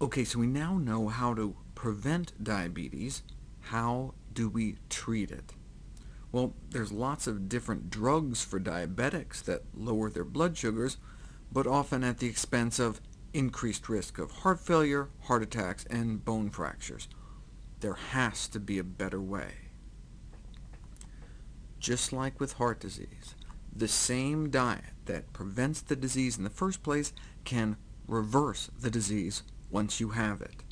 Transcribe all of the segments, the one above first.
OK, so we now know how to prevent diabetes. How do we treat it? Well, there's lots of different drugs for diabetics that lower their blood sugars, but often at the expense of increased risk of heart failure, heart attacks, and bone fractures. There has to be a better way. Just like with heart disease, the same diet that prevents the disease in the first place can reverse the disease once you have it.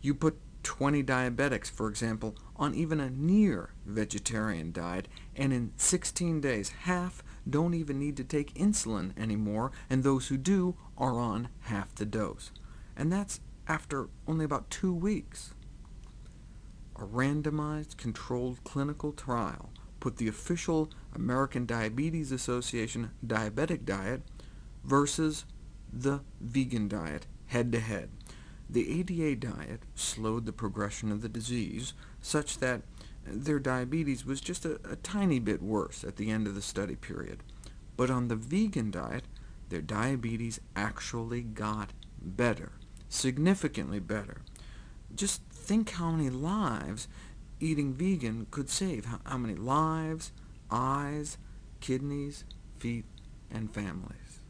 You put 20 diabetics, for example, on even a near-vegetarian diet, and in 16 days, half don't even need to take insulin anymore, and those who do are on half the dose. And that's after only about two weeks. A randomized, controlled clinical trial put the official American Diabetes Association diabetic diet versus the vegan diet head-to-head. The ADA diet slowed the progression of the disease, such that their diabetes was just a, a, tiny bit worse at the end of the study period. But on the vegan diet, their diabetes actually got better, significantly better. Just think how many lives eating vegan could save. How, how many lives, eyes, kidneys, feet, and families.